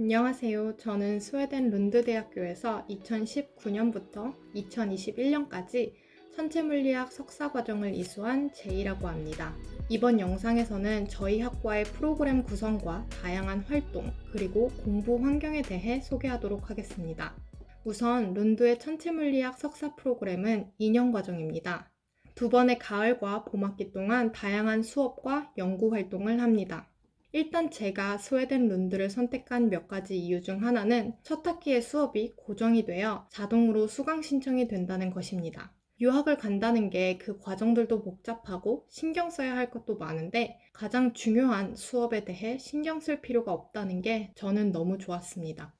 안녕하세요. 저는 스웨덴 룬드 대학교에서 2019년부터 2021년까지 천체물리학 석사 과정을 이수한 제이라고 합니다. 이번 영상에서는 저희 학과의 프로그램 구성과 다양한 활동, 그리고 공부 환경에 대해 소개하도록 하겠습니다. 우선 룬드의 천체물리학 석사 프로그램은 2년 과정입니다. 두 번의 가을과 봄학기 동안 다양한 수업과 연구 활동을 합니다. 일단 제가 스웨덴 룬드를 선택한 몇 가지 이유 중 하나는 첫 학기의 수업이 고정이 되어 자동으로 수강 신청이 된다는 것입니다. 유학을 간다는 게 그 과정들도 복잡하고 신경 써야 할 것도 많은데 가장 중요한 수업에 대해 신경 쓸 필요가 없다는 게 저는 너무 좋았습니다.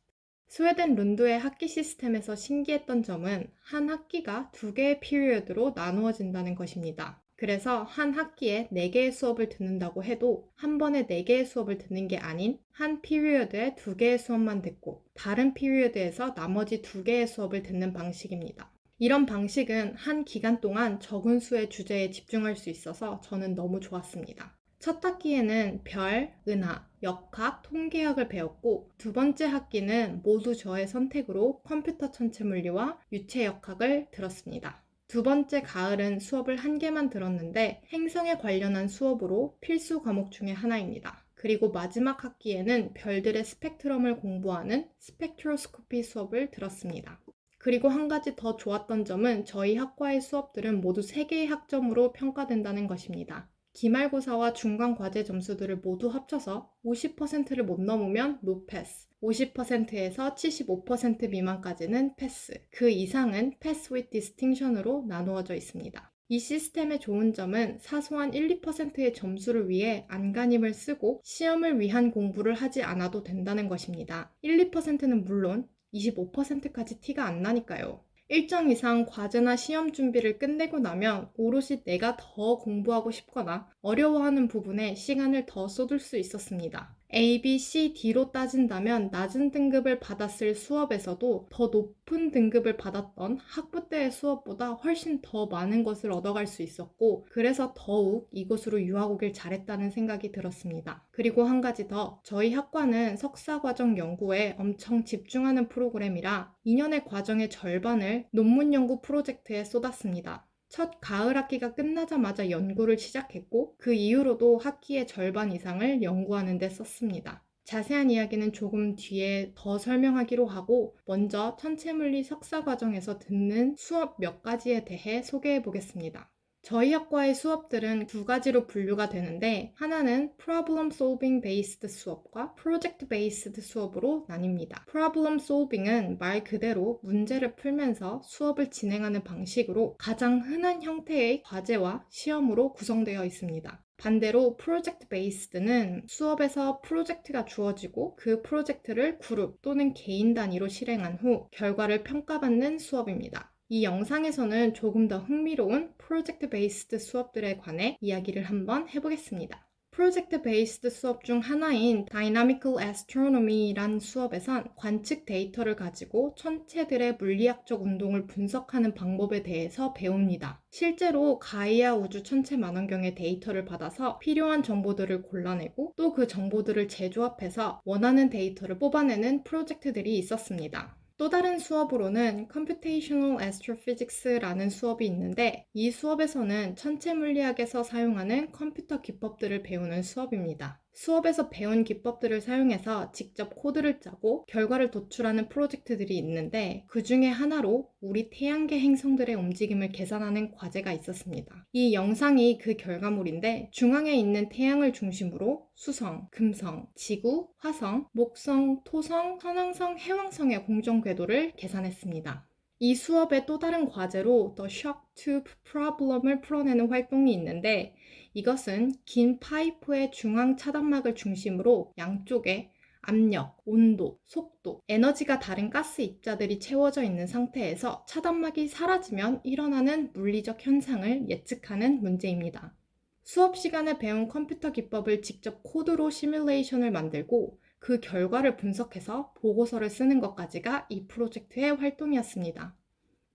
스웨덴 룬드의 학기 시스템에서 신기했던 점은 한 학기가 두 개의 period로 나누어진다는 것입니다. 그래서 한 학기에 4개의 수업을 듣는다고 해도 한 번에 4개의 수업을 듣는 게 아닌 한 period에 2개의 수업만 듣고 다른 period에서 나머지 2개의 수업을 듣는 방식입니다. 이런 방식은 한 기간 동안 적은 수의 주제에 집중할 수 있어서 저는 너무 좋았습니다. 첫 학기에는 별, 은하, 역학, 통계학을 배웠고 두 번째 학기는 모두 저의 선택으로 컴퓨터 천체 물리와 유체 역학을 들었습니다. 두 번째 가을은 수업을 한 개만 들었는데 행성에 관련한 수업으로 필수 과목 중의 하나입니다. 그리고 마지막 학기에는 별들의 스펙트럼을 공부하는 스펙트로스코피 수업을 들었습니다. 그리고 한 가지 더 좋았던 점은 저희 학과의 수업들은 모두 3개의 학점으로 평가된다는 것입니다. 기말고사와 중간 과제 점수들을 모두 합쳐서 50%를 못 넘으면 no pass, 50%에서 75% 미만까지는 패스, 그 이상은 pass with distinction으로 나누어져 있습니다. 이 시스템의 좋은 점은 사소한 1, 2%의 점수를 위해 안간힘을 쓰고 시험을 위한 공부를 하지 않아도 된다는 것입니다. 1, 2%는 물론 25%까지 티가 안 나니까요. 일정 이상 과제나 시험 준비를 끝내고 나면 오롯이 내가 더 공부하고 싶거나 어려워하는 부분에 시간을 더 쏟을 수 있었습니다. A, B, C, D로 따진다면 낮은 등급을 받았을 수업에서도 더 높은 등급을 받았던 학부 때의 수업보다 훨씬 더 많은 것을 얻어갈 수 있었고 그래서 더욱 이곳으로 유학 오길 잘했다는 생각이 들었습니다. 그리고 한 가지 더 저희 학과는 석사과정 연구에 엄청 집중하는 프로그램이라 2년의 과정의 절반을 논문 연구 프로젝트에 쏟았습니다. 첫 가을 학기가 끝나자마자 연구를 시작했고 그 이후로도 학기의 절반 이상을 연구하는 데 썼습니다. 자세한 이야기는 조금 뒤에 더 설명하기로 하고 먼저 천체물리 석사 과정에서 듣는 수업 몇 가지에 대해 소개해 보겠습니다. 저희 학과의 수업들은 두 가지로 분류가 되는데 하나는 Problem Solving Based 수업과 Project Based 수업으로 나뉩니다. Problem Solving은 말 그대로 문제를 풀면서 수업을 진행하는 방식으로 가장 흔한 형태의 과제와 시험으로 구성되어 있습니다. 반대로 프로젝트 베이스드는 수업에서 프로젝트가 주어지고 그 프로젝트를 그룹 또는 개인 단위로 실행한 후 결과를 평가받는 수업입니다. 이 영상에서는 조금 더 흥미로운 프로젝트 based 수업들에 관해 이야기를 한번 해보겠습니다. project based 수업 중 하나인 Dynamical Astronomy란 수업에선 관측 데이터를 가지고 천체들의 물리학적 운동을 분석하는 방법에 대해서 배웁니다. 실제로 가이아 우주 천체 망원경의 데이터를 받아서 필요한 정보들을 골라내고 또 그 정보들을 재조합해서 원하는 데이터를 뽑아내는 프로젝트들이 있었습니다. 또 다른 수업으로는 Computational Astrophysics라는 수업이 있는데 이 수업에서는 천체 물리학에서 사용하는 컴퓨터 기법들을 배우는 수업입니다. 수업에서 배운 기법들을 사용해서 직접 코드를 짜고 결과를 도출하는 프로젝트들이 있는데 그 중에 하나로 우리 태양계 행성들의 움직임을 계산하는 과제가 있었습니다. 이 영상이 그 결과물인데 중앙에 있는 태양을 중심으로 수성, 금성, 지구, 화성, 목성, 토성, 선왕성, 해왕성의 공정 궤도를 계산했습니다. 이 수업의 또 다른 과제로 The Shock Tube Problem을 풀어내는 활동이 있는데 이것은 긴 파이프의 중앙 차단막을 중심으로 양쪽에 압력, 온도, 속도, 에너지가 다른 가스 입자들이 채워져 있는 상태에서 차단막이 사라지면 일어나는 물리적 현상을 예측하는 문제입니다. 수업 시간에 배운 컴퓨터 기법을 직접 코드로 시뮬레이션을 만들고 그 결과를 분석해서 보고서를 쓰는 것까지가 이 프로젝트의 활동이었습니다.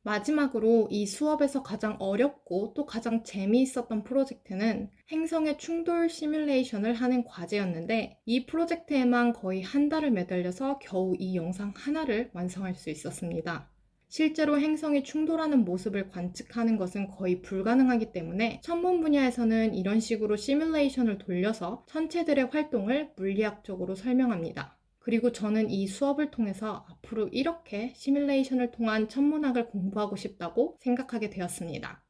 마지막으로 이 수업에서 가장 어렵고 또 가장 재미있었던 프로젝트는 행성의 충돌 시뮬레이션을 하는 과제였는데 이 프로젝트에만 거의 한 달을 매달려서 겨우 이 영상 하나를 완성할 수 있었습니다. 실제로 행성이 충돌하는 모습을 관측하는 것은 거의 불가능하기 때문에 천문 분야에서는 이런 식으로 시뮬레이션을 돌려서 천체들의 활동을 물리학적으로 설명합니다. 그리고 저는 이 수업을 통해서 앞으로 이렇게 시뮬레이션을 통한 천문학을 공부하고 싶다고 생각하게 되었습니다.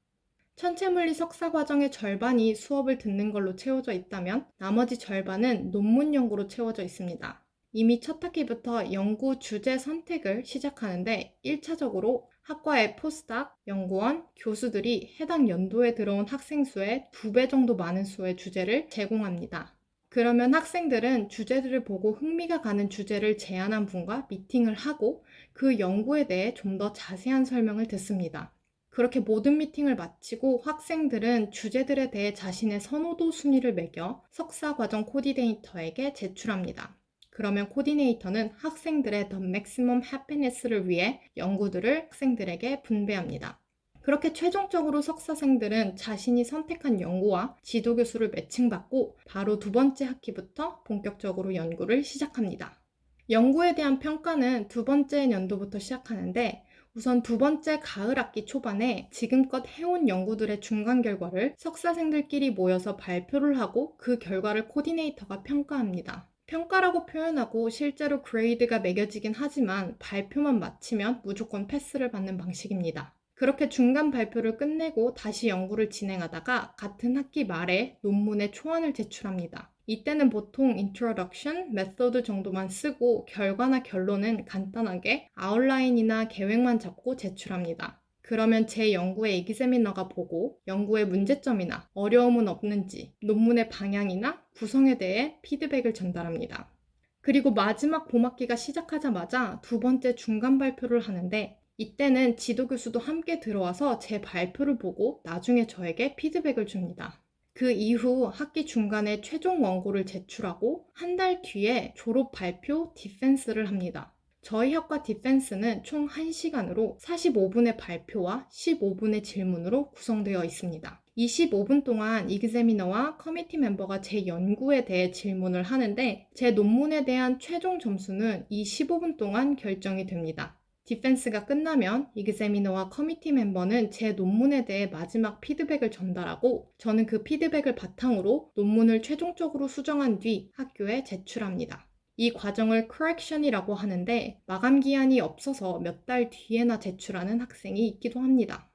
천체물리 석사 과정의 절반이 수업을 듣는 걸로 채워져 있다면 나머지 절반은 논문 연구로 채워져 있습니다. 이미 첫 학기부터 연구 주제 선택을 시작하는데 1차적으로 학과의 포스닥, 연구원, 교수들이 해당 연도에 들어온 학생 수의 두 배 정도 많은 수의 주제를 제공합니다. 그러면 학생들은 주제들을 보고 흥미가 가는 주제를 제안한 분과 미팅을 하고 그 연구에 대해 좀 더 자세한 설명을 듣습니다. 그렇게 모든 미팅을 마치고 학생들은 주제들에 대해 자신의 선호도 순위를 매겨 석사 과정 코디네이터에게 제출합니다. 그러면 코디네이터는 학생들의 the maximum happiness를 위해 연구들을 학생들에게 분배합니다. 그렇게 최종적으로 석사생들은 자신이 선택한 연구와 지도 교수를 매칭받고 바로 두 번째 학기부터 본격적으로 연구를 시작합니다. 연구에 대한 평가는 두 번째 연도부터 시작하는데 우선 두 번째 가을 학기 초반에 지금껏 해온 연구들의 중간 결과를 석사생들끼리 모여서 발표를 하고 그 결과를 코디네이터가 평가합니다. 평가라고 표현하고 실제로 grade가 매겨지긴 하지만 발표만 마치면 무조건 패스를 받는 방식입니다. 그렇게 중간 발표를 끝내고 다시 연구를 진행하다가 같은 학기 말에 논문의 초안을 제출합니다. 이때는 보통 introduction, method 정도만 쓰고 결과나 결론은 간단하게 아웃라인이나 계획만 잡고 제출합니다. 그러면 제 연구의 에기세미너가 보고 연구의 문제점이나 어려움은 없는지 논문의 방향이나 구성에 대해 피드백을 전달합니다. 그리고 마지막 봄학기가 시작하자마자 두 번째 중간 발표를 하는데 이때는 지도교수도 함께 들어와서 제 발표를 보고 나중에 저에게 피드백을 줍니다. 그 이후 학기 중간에 최종 원고를 제출하고 한 달 뒤에 졸업 발표 defense를 합니다. 저희 학과 defense는 총 1시간으로 45분의 발표와 15분의 질문으로 구성되어 있습니다. 이 15분 동안 examiner와 committee member가 제 연구에 대해 질문을 하는데 제 논문에 대한 최종 점수는 이 15분 동안 결정이 됩니다. defense가 끝나면 examiner와 committee member는 제 논문에 대해 마지막 피드백을 전달하고 저는 그 피드백을 바탕으로 논문을 최종적으로 수정한 뒤 학교에 제출합니다. 이 과정을 correction이라고 하는데 마감 기한이 없어서 몇 달 뒤에나 제출하는 학생이 있기도 합니다.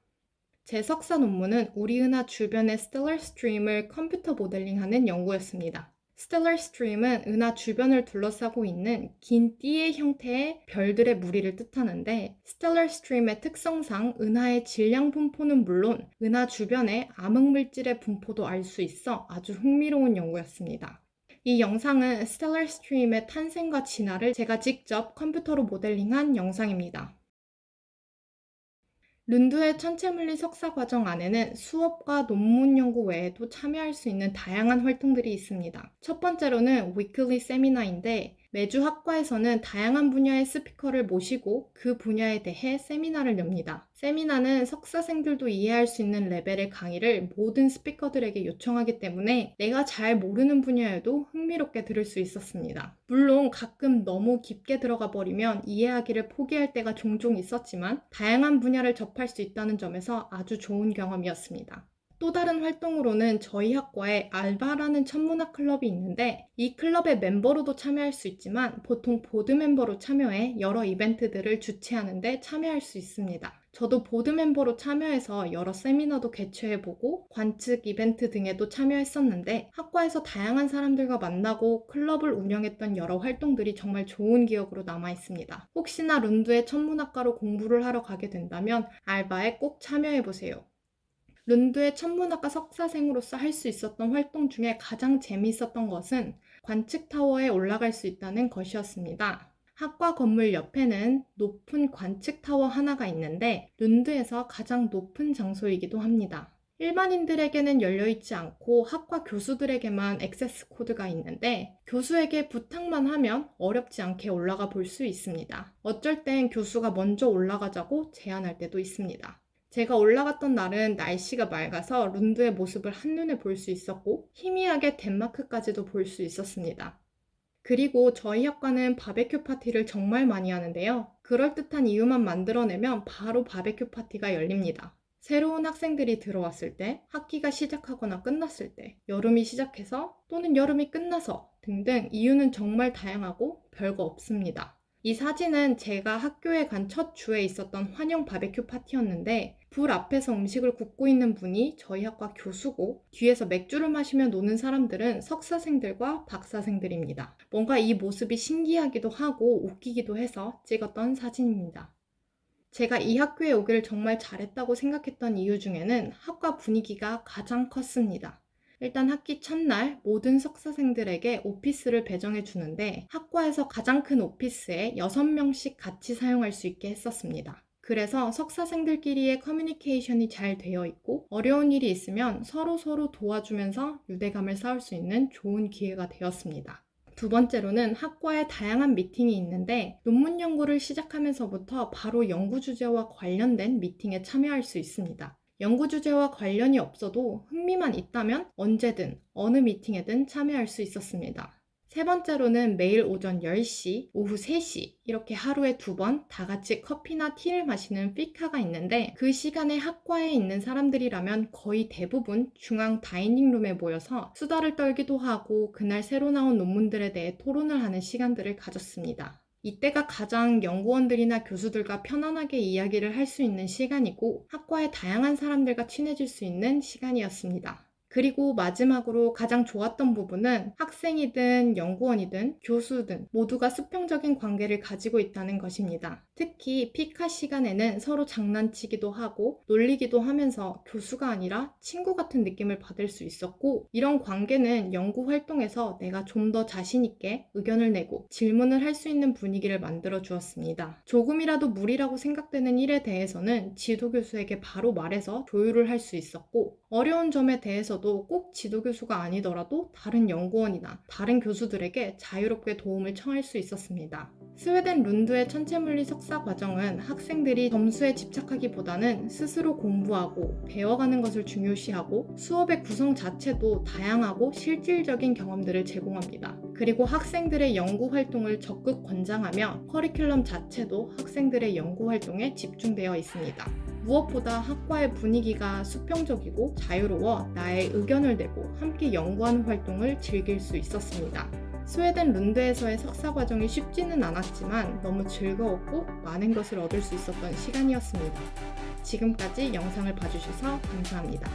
제 석사 논문은 우리 은하 주변의 stellar stream을 컴퓨터 모델링하는 연구였습니다. stellar stream은 은하 주변을 둘러싸고 있는 긴 띠의 형태의 별들의 무리를 뜻하는데 stellar stream의 특성상 은하의 질량 분포는 물론 은하 주변의 암흑물질의 분포도 알 수 있어 아주 흥미로운 연구였습니다. 이 영상은 stellar stream의 탄생과 진화를 제가 직접 컴퓨터로 모델링한 영상입니다. 룬드의 천체물리 석사 과정 안에는 수업과 논문 연구 외에도 참여할 수 있는 다양한 활동들이 있습니다. 첫 번째로는 weekly 세미나인데 매주 학과에서는 다양한 분야의 스피커를 모시고 그 분야에 대해 세미나를 엽니다. 세미나는 석사생들도 이해할 수 있는 레벨의 강의를 모든 스피커들에게 요청하기 때문에 내가 잘 모르는 분야에도 흥미롭게 들을 수 있었습니다. 물론 가끔 너무 깊게 들어가 버리면 이해하기를 포기할 때가 종종 있었지만 다양한 분야를 접할 수 있다는 점에서 아주 좋은 경험이었습니다. 또 다른 활동으로는 저희 학과에 알바라는 천문학 클럽이 있는데 이 클럽의 멤버로도 참여할 수 있지만 보통 보드 멤버로 참여해 여러 이벤트들을 주최하는데 참여할 수 있습니다. 저도 보드 멤버로 참여해서 여러 세미나도 개최해보고 관측 이벤트 등에도 참여했었는데 학과에서 다양한 사람들과 만나고 클럽을 운영했던 여러 활동들이 정말 좋은 기억으로 남아 있습니다. 혹시나 룬드의 천문학과로 공부를 하러 가게 된다면 알바에 꼭 참여해보세요. 룬드의 천문학과 석사생으로서 할 수 있었던 활동 중에 가장 재미있었던 것은 관측타워에 올라갈 수 있다는 것이었습니다. 학과 건물 옆에는 높은 관측타워 하나가 있는데 룬드에서 가장 높은 장소이기도 합니다. 일반인들에게는 열려있지 않고 학과 교수들에게만 액세스 코드가 있는데 교수에게 부탁만 하면 어렵지 않게 올라가 볼 수 있습니다. 어쩔 땐 교수가 먼저 올라가자고 제안할 때도 있습니다. 제가 올라갔던 날은 날씨가 맑아서 룬드의 모습을 한눈에 볼 수 있었고 희미하게 덴마크까지도 볼 수 있었습니다. 그리고 저희 학과는 바베큐 파티를 정말 많이 하는데요. 그럴듯한 이유만 만들어내면 바로 바베큐 파티가 열립니다. 새로운 학생들이 들어왔을 때, 학기가 시작하거나 끝났을 때, 여름이 시작해서 또는 여름이 끝나서 등등 이유는 정말 다양하고 별거 없습니다. 이 사진은 제가 학교에 간 첫 주에 있었던 환영 바베큐 파티였는데 불 앞에서 음식을 굽고 있는 분이 저희 학과 교수고 뒤에서 맥주를 마시며 노는 사람들은 석사생들과 박사생들입니다. 뭔가 이 모습이 신기하기도 하고 웃기기도 해서 찍었던 사진입니다. 제가 이 학교에 오기를 정말 잘했다고 생각했던 이유 중에는 학과 분위기가 가장 컸습니다. 일단 학기 첫날 모든 석사생들에게 오피스를 배정해 주는데 학과에서 가장 큰 오피스에 6명씩 같이 사용할 수 있게 했었습니다. 그래서 석사생들끼리의 커뮤니케이션이 잘 되어 있고 어려운 일이 있으면 서로 서로 도와주면서 유대감을 쌓을 수 있는 좋은 기회가 되었습니다. 두 번째로는 학과에 다양한 미팅이 있는데 논문 연구를 시작하면서부터 바로 연구 주제와 관련된 미팅에 참여할 수 있습니다. 연구 주제와 관련이 없어도 흥미만 있다면 언제든 어느 미팅에든 참여할 수 있었습니다. 세 번째로는 매일 오전 10시, 오후 3시 이렇게 하루에 두 번 다 같이 커피나 티를 마시는 피카가 있는데 그 시간에 학과에 있는 사람들이라면 거의 대부분 중앙 다이닝룸에 모여서 수다를 떨기도 하고 그날 새로 나온 논문들에 대해 토론을 하는 시간들을 가졌습니다. 이때가 가장 연구원들이나 교수들과 편안하게 이야기를 할 수 있는 시간이고 학과의 다양한 사람들과 친해질 수 있는 시간이었습니다. 그리고 마지막으로 가장 좋았던 부분은 학생이든 연구원이든 교수든 모두가 수평적인 관계를 가지고 있다는 것입니다. 특히 피카 시간에는 서로 장난치기도 하고 놀리기도 하면서 교수가 아니라 친구 같은 느낌을 받을 수 있었고 이런 관계는 연구 활동에서 내가 좀 더 자신 있게 의견을 내고 질문을 할 수 있는 분위기를 만들어 주었습니다. 조금이라도 무리라고 생각되는 일에 대해서는 지도교수에게 바로 말해서 조율을 할 수 있었고 어려운 점에 대해 서도 꼭 지도교수가 아니더라도 다른 연구원이나 다른 교수들에게 자유롭게 도움을 청할 수 있었습니다. 스웨덴 룬드의 천체물리 석사 과정은 학생들이 점수에 집착하기보다는 스스로 공부하고 배워가는 것을 중요시하고 수업의 구성 자체도 다양하고 실질적인 경험들을 제공합니다. 그리고 학생들의 연구 활동을 적극 권장하며 커리큘럼 자체도 학생들의 연구 활동에 집중되어 있습니다. 무엇보다 학과의 분위기가 수평적이고 자유로워 나의 의견을 내고 함께 연구하는 활동을 즐길 수 있었습니다. 스웨덴 룬드에서의 석사 과정이 쉽지는 않았지만 너무 즐거웠고 많은 것을 얻을 수 있었던 시간이었습니다. 지금까지 영상을 봐주셔서 감사합니다.